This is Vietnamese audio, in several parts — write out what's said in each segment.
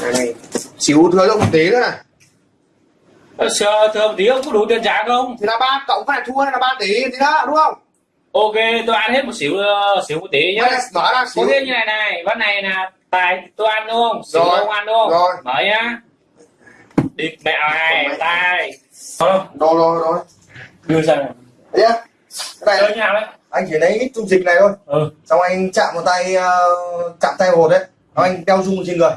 này xíu cho một tí nữa này Ờ, thưa một tí ông có đủ tiền trả không? thì là ba cộng phải thua hay là ba tỷ thì đó đúng không Ok, tôi ăn hết một xíu ờ, xíu một tí nhá. Là mở ra Có xíu thế như này này, ván này là tài tôi ăn đúng không? Xíu Rồi, ông ăn đúng không? rồi. Mở nhá. Địt mẹ này, tài. Thôi, rồi rồi rồi đưa ra này. đấy nhá cái này nào đấy? anh chỉ lấy ít dung dịch này thôi Ừ. xong anh chạm một tay ờ, chạm tay hột đấy xong anh đeo dung trên người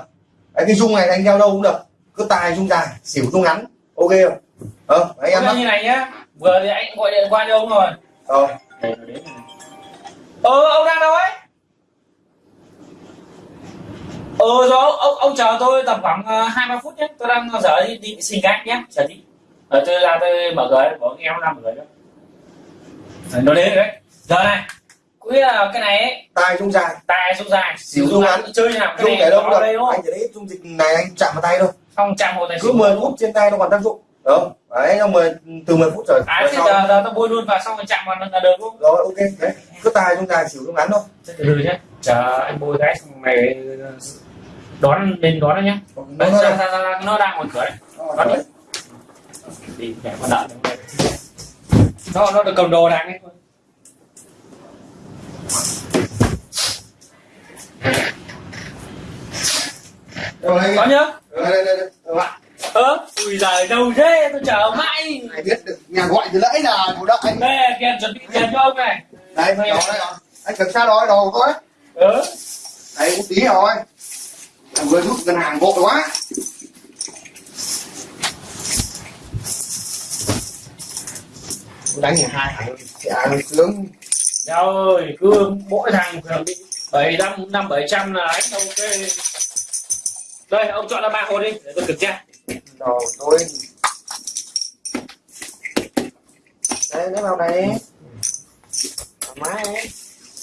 đấy cái dung này anh đeo đâu cũng được cứ tài dung dài xỉu dung ngắn ok không ờ đấy em như này nhá. Vừa thì anh gọi điện qua cho ông rồi. ờ Ờ, ông đang đâu ấy? Ờ, rồi ông, ông, ông chờ tôi tầm khoảng ờ, hai ba phút nhé. Tôi đang dở đi, đi xin gác nhé. Chờ tí. Ờ, tôi ra tôi mở cửa có em làm mở cửa đó. Ờ, Nó đến rồi đấy. Giờ này. Cũng là cái này ấy, tài dung dài. Tài sông dài. Xíu dung ngắn. chơi nào cái dung này đâu đây anh không chỉ lấy dung dịch này anh chạm vào tay thôi. Xong chạm một tài cứ xỉu. 10 phút trên tay nó còn tác dụng. Đúng không? Đấy xong 10 từ 10 phút rồi à thế giờ, giờ tôi bôi luôn vào xong rồi chạm vào là được không? Rồi ok. Đấy. Cứ tài dung dài xỉu dung ngắn thôi. Từ từ nhé chờ anh bôi cái xong mày đón lên đón nó nhé nó Đấy, nó ra, ra, ra, ra, nó đang ngoài cửa đấy. Đón đi. đi mẹ con đợi. Nó nó được cầm đồ đang ấy có nhớ đây, đây, đây, đây. Ơ ui giời đâu thế? Tôi chờ mãi. Ai biết được nhà gọi từ nãy là thủ đợi anh? Đây tiền chuẩn bị tiền cho ông này. Đây đó đây rồi anh cầm xa đó đồ thôi. Ừ đấy một tí rồi Em vừa rút ngân hàng vội quá. Đánh nhà hai thằng chả sướng Nhau ơi, cứ mỗi thằng bị bảy năm năm bảy trăm là đánh ok. Đây, ông chọn là ba hột đi, để tôi kiểm tra. đồ tôi đây lấy vào đây thoải mái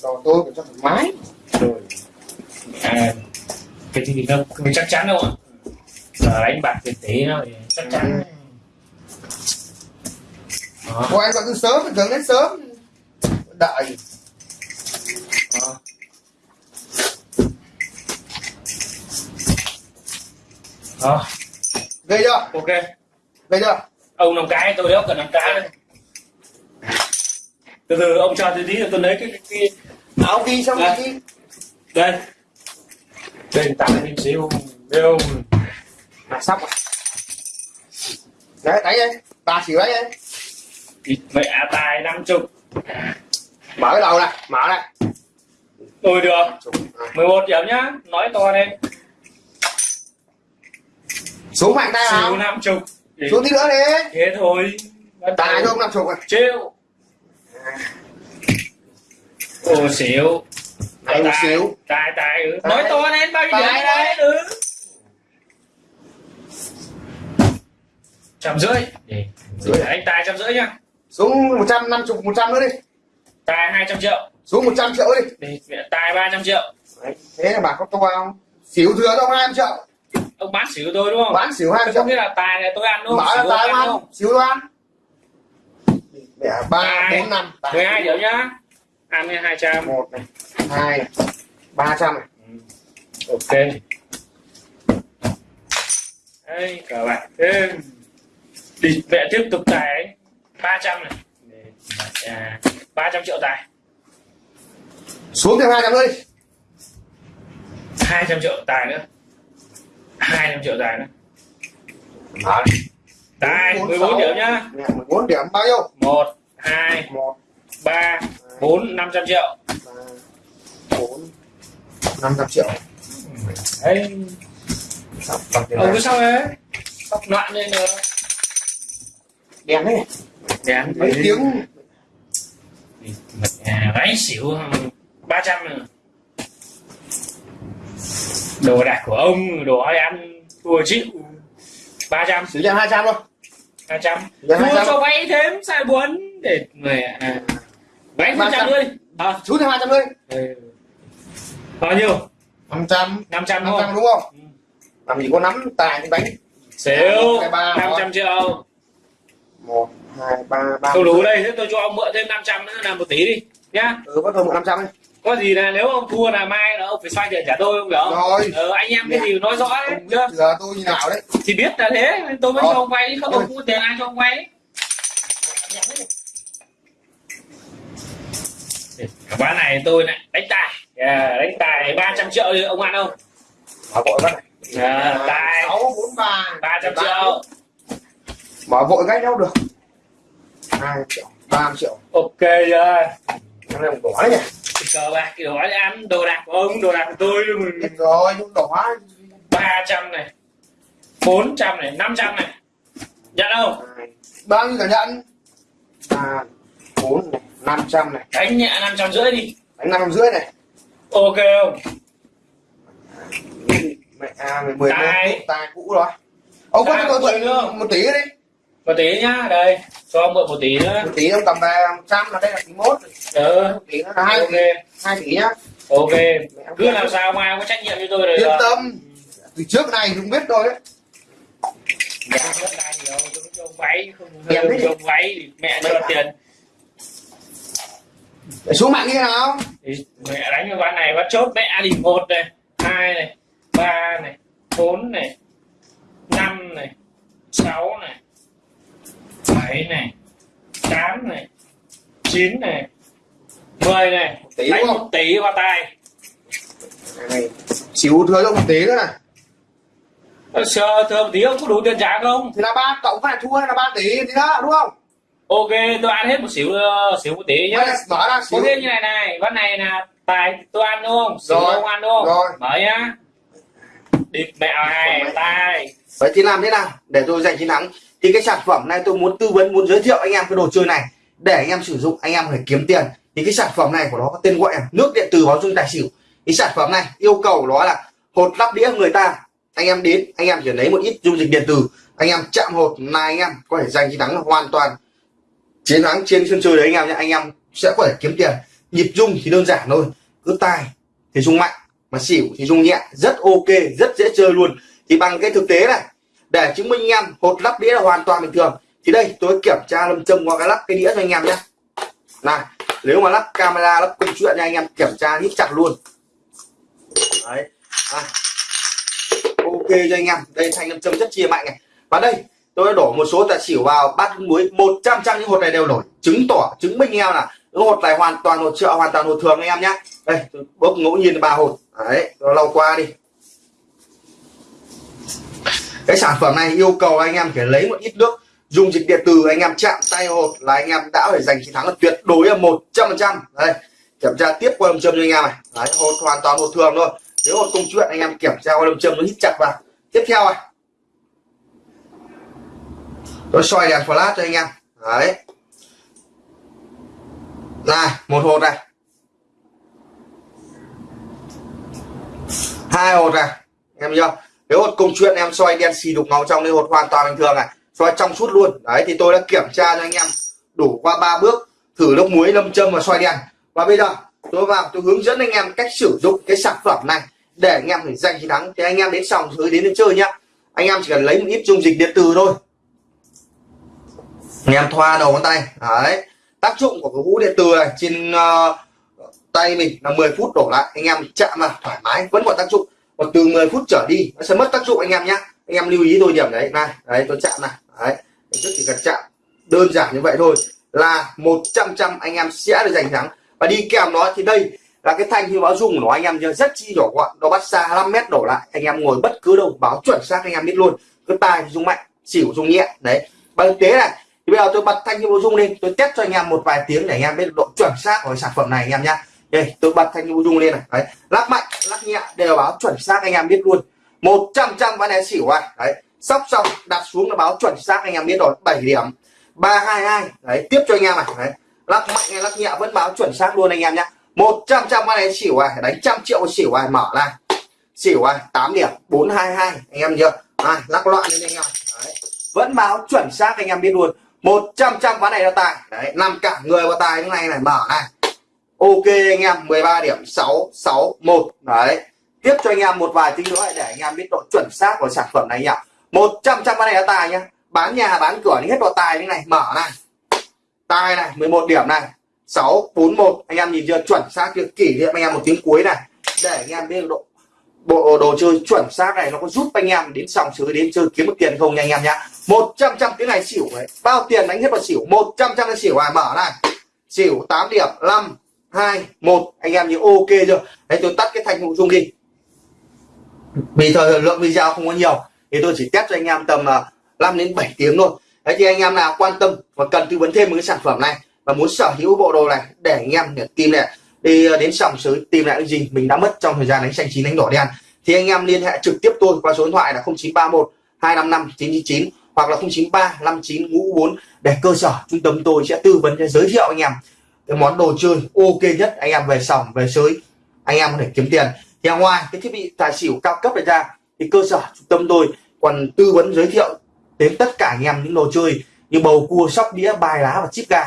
đồ tôi cũng cho thoải mái Rồi. À, cái gì không, mình chắc chắn đâu ạ. Giờ đánh bạc tiền tỷ nó thì chắc chắn. Đó. Ủa anh gọi từ sớm, bình thường đến sớm Đợi Đó. Đó, Ghê chưa? ok. Ghê chưa? Ông làm cái, tôi đéo cần làm cái đây. Từ từ ông cho tôi tí rồi tôi lấy cái, cái, cái Áo ghi xong À. ghi đây đây tặng em xíu đâu À sắp rồi Đấy, đánh đây Bà xỉu đấy đây mẹ tài năm chục Mở cái đầu này, mở này tôi được. Chục. À. 11 điểm nhá nói to lên. Xuống mạnh tay nào. Năm chục. Xuống tí nữa đi. thế thôi. Tài cho ông làm chục rồi. Trêu ô xíu. Này một xíu. tài tài ừ. Tài. nói to lên bao nhiêu điểm Tài đấy ừ. Trăm rưỡi. Để- anh tài trăm rưỡi nhá. Xuống 150, 100 nữa đi tài hai trăm triệu. Xuống 100 triệu đi. Để, mẹ, tài ba trăm triệu. Đấy. Thế là bà có to không? Xỉu thừa ông 200 triệu. Ông bán xỉu tôi đúng không? Bán xỉu 200 có triệu. Nghĩa là tài này tôi ăn đúng không? Mở xỉu là tài ăn không? Xỉu tôi ăn. Mẹ 3, Tài. 4, 5 mười hai điểm nhá. Ăn hai trăm. Một này hai này ba trăm này. Ok. Đây cờ bạc thêm. Đi mẹ tiếp tục tài ba trăm này ba trăm triệu tài. Xuống thêm hai trăm nữa đi. Hai trăm triệu tài nữa. Hai trăm triệu tài nữa. Đấy. tài Bốn, mười bốn sáu. điểm nhá. Nè, 14 điểm bao nhiêu? Một hai một. ba bốn năm trăm triệu. Ba bốn năm trăm triệu. Đấy. Ông cứ sao đấy sắp loạn lên nữa đèn đấy đèn. Mấy tiếng đánh xỉu ba trăm đồ đạc của ông đồ ai ăn thua chịu ba trăm. Xử cho hai trăm thôi. Hai trăm. Dạ, thua 200. cho vay thêm sai buồn để người à, vay một trăm. 300. thôi à, xuống thêm hai trăm nữa đi. Ừ. bao nhiêu? Năm trăm. Năm trăm năm không trăm đúng không? làm gì có nắm tài ba, năm rồi. trăm triệu. Một hai ba ba không đủ đây thế tôi cho ông mượn thêm 500 nữa là một tỷ đi nhá. Ừ bắt đầu một năm trăm đi có gì là nếu ông thua là mai là ông phải xoay tiền trả tôi không hiểu rồi. Ờ, anh em cái gì nói rõ đấy ông biết chưa? giờ tôi như nào đấy. Thì biết là thế nên tôi mới Rồi. cho ông vay không Rồi. ông mua tiền ai cho ông vay? Ván này tôi lại đánh tài. À, đánh tài 300 triệu đi ông ăn không? Mở vội bắt này. À, tài. Sáu bốn ba. 300 triệu. mở vội cái đâu được? Hai triệu ba triệu. Ok chưa cái này đỏ nhỉ? Cờ bạc kiểu hỏi ăn đồ đạc của ông đồ đạc của tôi biết rồi nhưng đỏ 300 này 400 này 500 này. Nhận không bao nhiêu cả nhận? Ba bốn này năm trăm này. Đánh nhẹ 500 rưỡi đi. Đánh năm rưỡi này. Ok không? Mẹ à mười Tài. tài cũ rồi. Ông có cho tôi nữa. một tỷ đi một tí nhá đây cho mượn một tí nữa. Một tỷ ông cầm về một trăm là đây là tỷ mốt. Ừ một tỷ nữa là hai ok. tỷ hai tỷ nhá. Ok. Cứ làm sao mai ông có trách nhiệm cho tôi rồi yên tâm. Từ trước này cũng biết rồi đấy. Dạ đất đai nhiều tôi cho ông váy không Em biết cho ông váy mẹ cho tiền. Để xuống mạng như thế nào? Thì mẹ đánh cái ván này ván chốt mẹ thì một này hai này ba này bốn này năm này sáu này bảy này tám này chín này mười này tỷ đánh một không tỷ vào tay. Này xíu thừa cho một tỷ nữa này. Sơ thưa một tí ông có đủ tiền trả không? Thì là ba cộng phải thua là ba tỷ thì đó đúng không? Ok tôi ăn hết một xíu ờ, xíu một tỷ nhá. Mở ra có xíu. thế như này này ván này là tài tôi ăn đúng không? Xíu Rồi, ông ăn đúng không? rồi. mở nhá địt mẹ này tài vậy thì làm thế nào để tôi giành chiến thắng thì cái sản phẩm này tôi muốn tư vấn muốn giới thiệu anh em cái đồ chơi này để anh em sử dụng anh em phải kiếm tiền. Thì cái sản phẩm này của nó có tên gọi là nước điện tử báo dung tài xỉu. Cái sản phẩm này yêu cầu nó là hột lắp đĩa người ta. Anh em đến anh em chỉ lấy một ít dung dịch điện tử. Anh em chạm hột là anh em có thể giành chiến thắng hoàn toàn. Chiến thắng trên sân chơi đấy anh em nhé. Anh em sẽ có thể kiếm tiền. Nhịp dung thì đơn giản thôi. Cứ tài thì dung mạnh mà xỉu thì dùng nhẹ, rất ok, rất dễ chơi luôn. Thì bằng cái thực tế này, để chứng minh anh em hột lắp đĩa là hoàn toàn bình thường, thì đây, tôi kiểm tra lâm châm qua cái lắp cái đĩa cho anh em nhé. Này, nếu mà lắp camera, lắp công chuyện nha anh em, kiểm tra nít chặt luôn. Đấy à. ok cho anh em, đây, thanh lâm châm rất chia mạnh này. Và đây, tôi đã đổ một số tài xỉu vào bát muối 100 trăm những hột này đều nổi. Chứng tỏ, chứng minh anh em là những hột này hoàn toàn hột trợ hoàn toàn hột thường anh em nhé. Đây, tôi bốc ngẫu nhiên ba hột đấy nó lau qua đi. Cái sản phẩm này yêu cầu anh em phải lấy một ít nước dùng dịch điện từ anh em chạm tay hột là anh em đã phải giành chiến thắng là tuyệt đối là một trăm phần trăm. Đây kiểm tra tiếp qua lâm châm cho anh em này. Đấy, hột hoàn toàn hột thường thôi. Nếu hột công chuyện anh em kiểm tra qua lâm châm nó hít chặt vào. Tiếp theo này. Tôi xoay đèn flash cho anh em. Đấy. Này một hột này. Hai hột này. Em chưa nếu hột công chuyện em xoay đen xì đục ngầu trong nên hột hoàn toàn bình thường này. Xoay trong suốt luôn. Đấy thì tôi đã kiểm tra cho anh em đủ qua ba bước thử nước muối lâm châm và xoay đèn và bây giờ tôi vào tôi hướng dẫn anh em cách sử dụng cái sản phẩm này để anh em phải giành chiến thắng. Thì anh em đến xong dưới đến đến chơi nhá. Anh em chỉ cần lấy một ít dung dịch điện từ thôi. Anh em thoa đầu ngón tay. Đấy. Tác dụng của cái hũ điện từ này trên uh, tay mình là 10 phút đổ lại, anh em chạm vào, thoải mái, vẫn còn tác dụng. Còn từ 10 phút trở đi, nó sẽ mất tác dụng anh em nhé anh em lưu ý tôi điểm đấy, này, đấy, tôi chạm này, đấy. Trước chỉ cần chạm, đơn giản như vậy thôi, là 100 trăm anh em sẽ được giành thắng. Và đi kèm nó thì đây là cái thanh như báo dung của nó, anh em nhớ, rất chi nhỏ gọn, nó bắt xa 5 mét đổ lại. Anh em ngồi bất cứ đâu, báo chuẩn xác anh em biết luôn. Cứ tài dung mạnh, xỉu dung nhẹ, đấy. Và thực tế này, thì bây giờ tôi bật thanh như báo dung lên, tôi test cho anh em một vài tiếng để anh em biết độ chuẩn xác của sản phẩm này anh em nhé đây tôi bật thanh như dung lên này. Đấy lắc mạnh lắc nhẹ đều báo chuẩn xác anh em biết luôn. 100 trăm ván này xỉu này đấy sóc xong đặt xuống là báo chuẩn xác anh em biết rồi. 7 điểm. 322 đấy tiếp cho anh em này. Đấy lắc mạnh hay lắc nhẹ vẫn báo chuẩn xác luôn anh em nhé. 100 trăm ván này xỉu này đánh trăm triệu xỉu này mở này xỉu này 8 điểm. 422 anh em chưa? À, lắc loạn lên anh em. Đấy vẫn báo chuẩn xác anh em biết luôn. 100 trăm ván này là tài. Đấy nằm cả người vào tài như này này. Mở này ok anh em 13 điểm 661 đấy. Tiếp cho anh em một vài tính nữa để anh em biết độ chuẩn xác của sản phẩm này nhỉ. 100 trăm này là tài nhá. Bán nhà, bán cửa hết độ tài như này. Mở này. Tài này 11 điểm này. 641 anh em nhìn chưa? Chuẩn xác chưa? Kỷ niệm anh em một tiếng cuối này. Để anh em biết độ, bộ đồ chơi chuẩn xác này nó có giúp anh em đến sòng sới, đến chơi kiếm được tiền không nha anh em nhá. 100 trăm tiếng này xỉu đấy. Bao tiền đánh hết vào xỉu? 100 trăm là xỉu à? Mở này. Xỉu 8 điểm 5 2 1 anh em như ok chưa? Đấy tôi tắt cái thanh nội dung đi. Vì thời lượng video không có nhiều, thì tôi chỉ test cho anh em tầm à, 5 đến 7 tiếng thôi. Đấy thì anh em nào quan tâm và cần tư vấn thêm một cái sản phẩm này và muốn sở hữu bộ đồ này để anh em để tìm lại đi à, đến sòng sới tìm lại cái gì mình đã mất trong thời gian đánh xanh chín, đánh đỏ đen, thì anh em liên hệ trực tiếp tôi qua số điện thoại là 0931 255 999 hoặc là 0935 59 ngũ 4 để cơ sở trung tâm tôi sẽ tư vấn, sẽ giới thiệu anh em cái món đồ chơi ok nhất anh em về sòng về sới anh em có thể kiếm tiền. Thì ngoài cái thiết bị tài xỉu cao cấp này ra thì cơ sở trung tâm tôi còn tư vấn giới thiệu đến tất cả anh em những đồ chơi như bầu cua sóc đĩa bài lá và chip gà.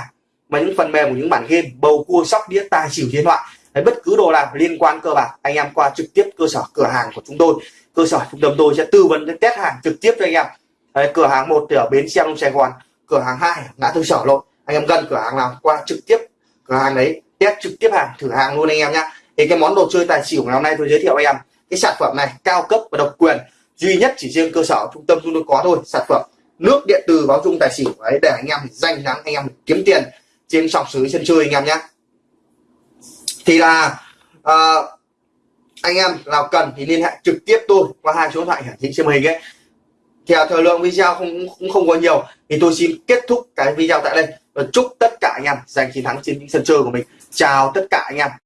Mà những phần mềm của những bản game bầu cua sóc đĩa tài xỉu điện thoại. Đấy, bất cứ đồ nào liên quan cơ bản anh em qua trực tiếp cơ sở cửa hàng của chúng tôi. Cơ sở trung tâm tôi sẽ tư vấn sẽ test hàng trực tiếp cho anh em. Đấy, cửa hàng một thì ở bến xe đông sài gòn cửa hàng hai ngã tư sở lộ. Anh em gần cửa hàng nào qua trực tiếp cửa hàng đấy test trực tiếp hàng thử hàng luôn anh em nhá. Thì cái món đồ chơi tài xỉu ngày hôm nay tôi giới thiệu anh em. Cái sản phẩm này cao cấp và độc quyền duy nhất chỉ riêng cơ sở trung tâm chúng tôi có thôi sản phẩm nước điện từ báo dung tài xỉu. Đấy để anh em danh thắng anh em kiếm tiền trên sòng sới sân chơi anh em nhé thì là uh, anh em nào cần thì liên hệ trực tiếp tôi qua hai số điện thoại hiển thị trên màn hình ấy theo thời lượng video không cũng không có nhiều. Thì tôi xin kết thúc cái video tại đây. Và chúc tất cả anh em giành chiến thắng trên những sân chơi của mình. Chào tất cả anh em.